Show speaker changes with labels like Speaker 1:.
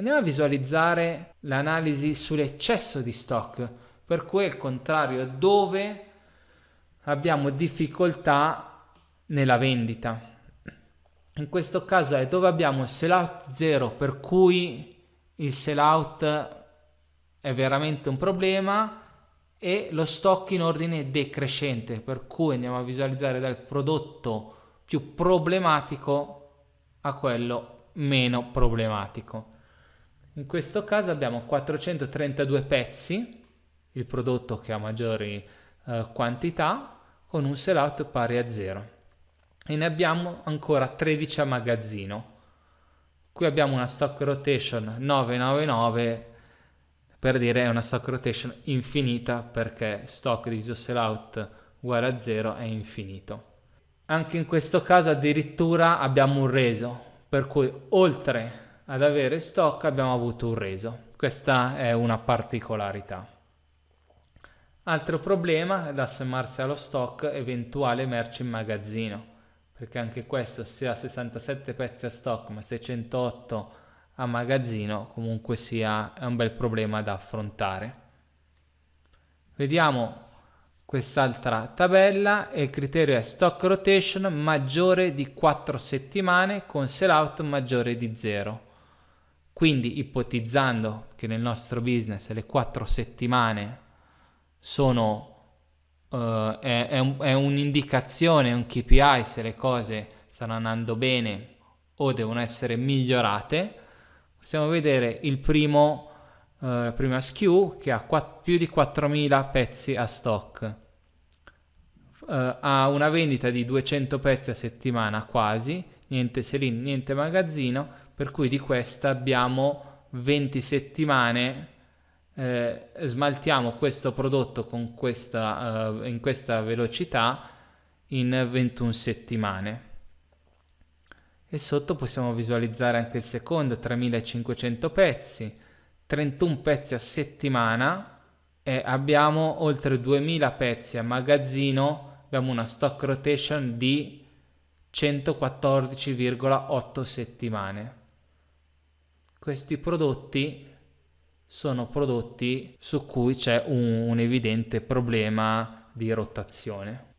Speaker 1: Andiamo a visualizzare l'analisi sull'eccesso di stock, per cui il contrario dove abbiamo difficoltà nella vendita. In questo caso è dove abbiamo il sellout 0 per cui il sellout è veramente un problema e lo stock in ordine decrescente per cui andiamo a visualizzare dal prodotto più problematico a quello meno problematico. In questo caso abbiamo 432 pezzi, il prodotto che ha maggiori eh, quantità, con un sellout pari a 0. E ne abbiamo ancora 13 a magazzino. Qui abbiamo una stock rotation 999 per dire è una stock rotation infinita perché stock diviso sellout uguale a 0 è infinito. Anche in questo caso addirittura abbiamo un reso, per cui oltre ad avere stock abbiamo avuto un reso. Questa è una particolarità. Altro problema da sommarsi allo stock eventuale merce in magazzino, perché anche questo se ha 67 pezzi a stock ma 608 a magazzino comunque sia è un bel problema da affrontare. Vediamo quest'altra tabella e il criterio è stock rotation maggiore di 4 settimane con sellout maggiore di 0. Quindi ipotizzando che nel nostro business le quattro settimane sono, uh, è, è, un, è un'indicazione, un KPI se le cose stanno andando bene o devono essere migliorate, possiamo vedere il primo, uh, la prima SKU che ha quatt- più di 4000 pezzi a stock. Uh, ha una vendita di 200 pezzi a settimana quasi, niente sell niente magazzino, per cui di questa abbiamo 20 settimane eh, smaltiamo questo prodotto con questa, uh, in questa velocità in 21 settimane. E sotto possiamo visualizzare anche il secondo 3500 pezzi 31 pezzi a settimana e abbiamo oltre 2000 pezzi a magazzino. Abbiamo una stock rotation di 114,8 settimane questi prodotti sono prodotti su cui c'è un, un evidente problema di rotazione.